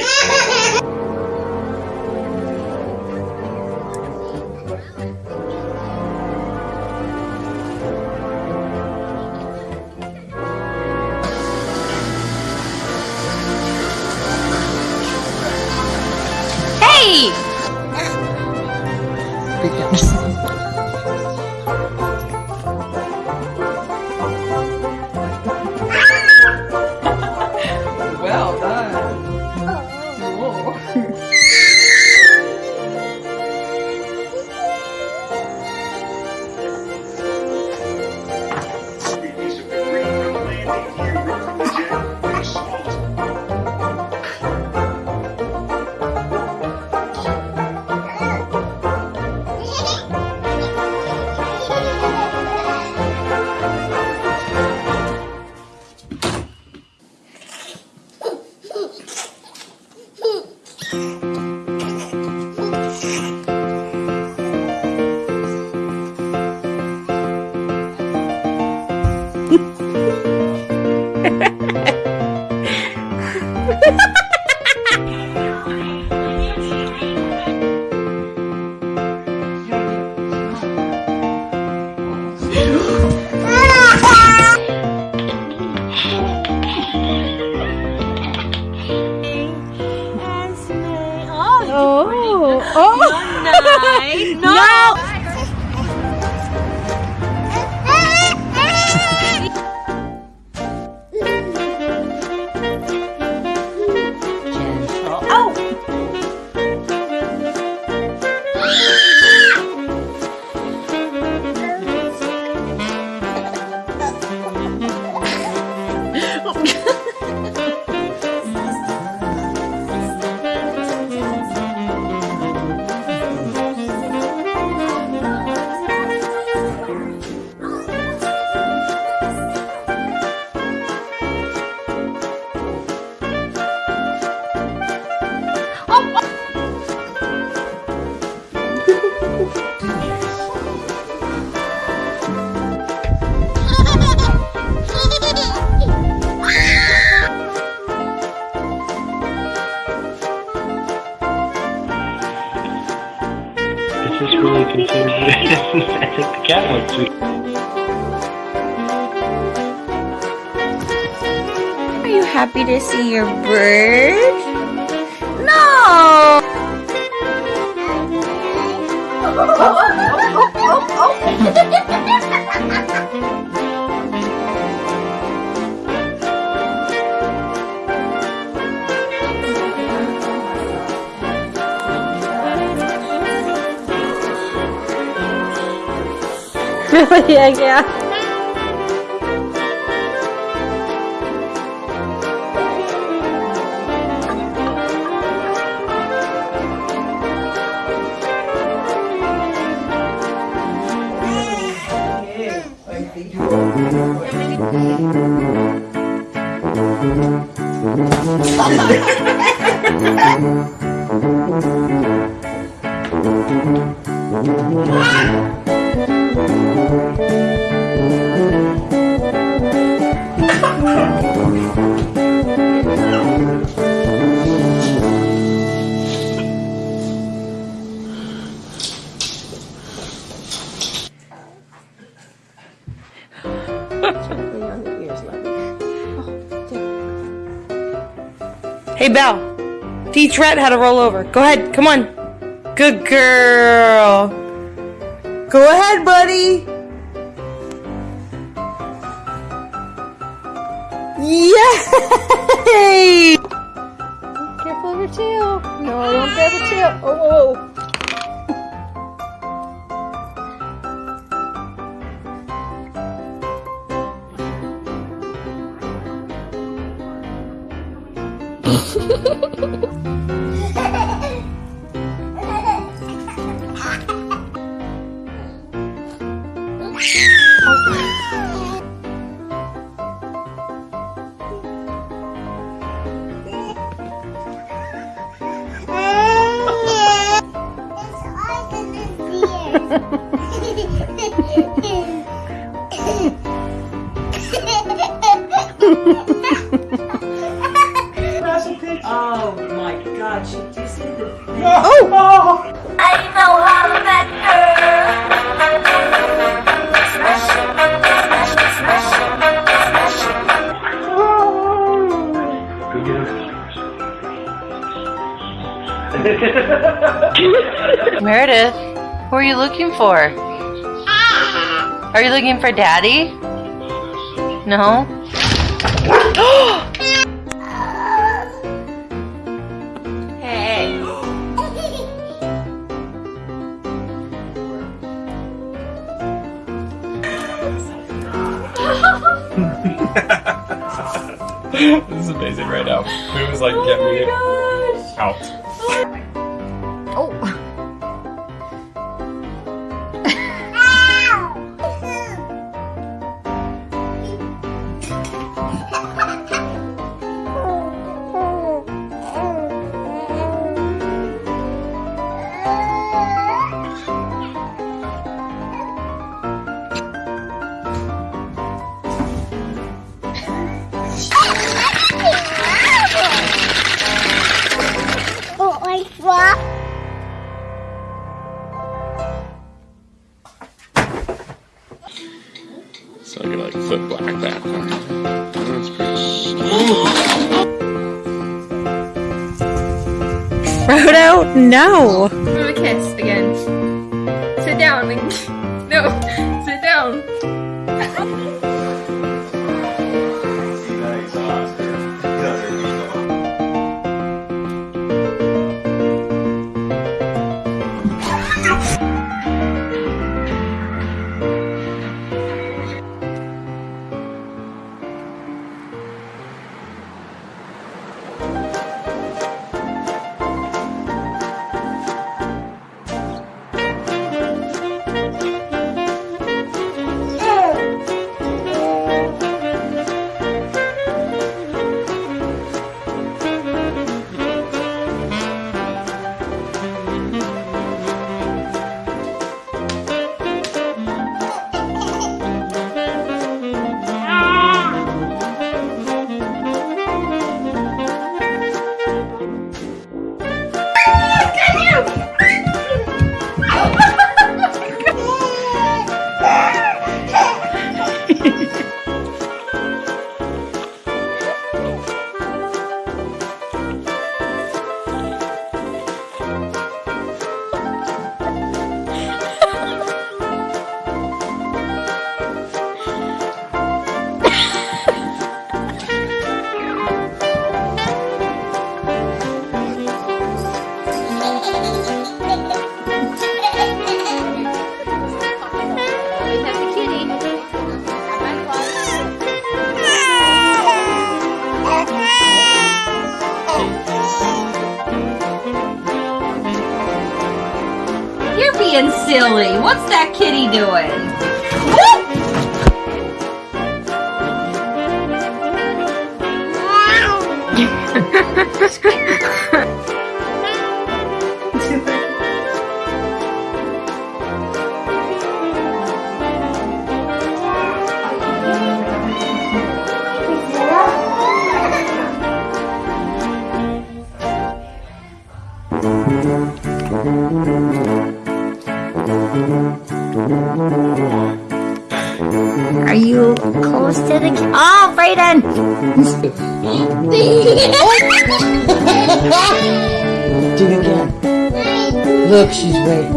Hey! I think the cat went sweet. Are you happy to see your bird? No! मेरा दिया गया Ah! Hey, Belle. Teach Rhett how to roll over. Go ahead. Come on. Good girl. Go ahead, buddy. Yay! Careful of your tail. No, I don't grab your tail. Oh, whoa, whoa. Oh my Oh! I know how to better. Smash it, smash it, smash it, smash it. Go get. Meredith, are you looking for? Are you looking for daddy? No? hey. this is amazing right now. It was like, get oh me out. black background. That's pretty Frodo, no! Give a kiss silly. What's that kitty doing? Are you close to the? Oh, Brayden! Do it again. Look, she's waiting.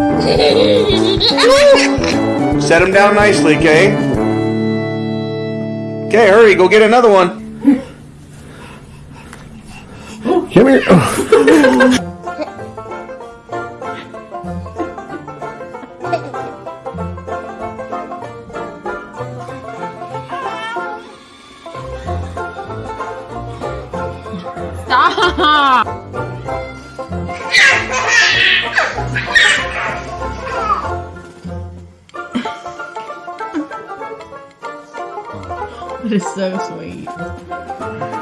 Set him down nicely, okay? Okay, hurry, go get another one. Come here. Is so sweet.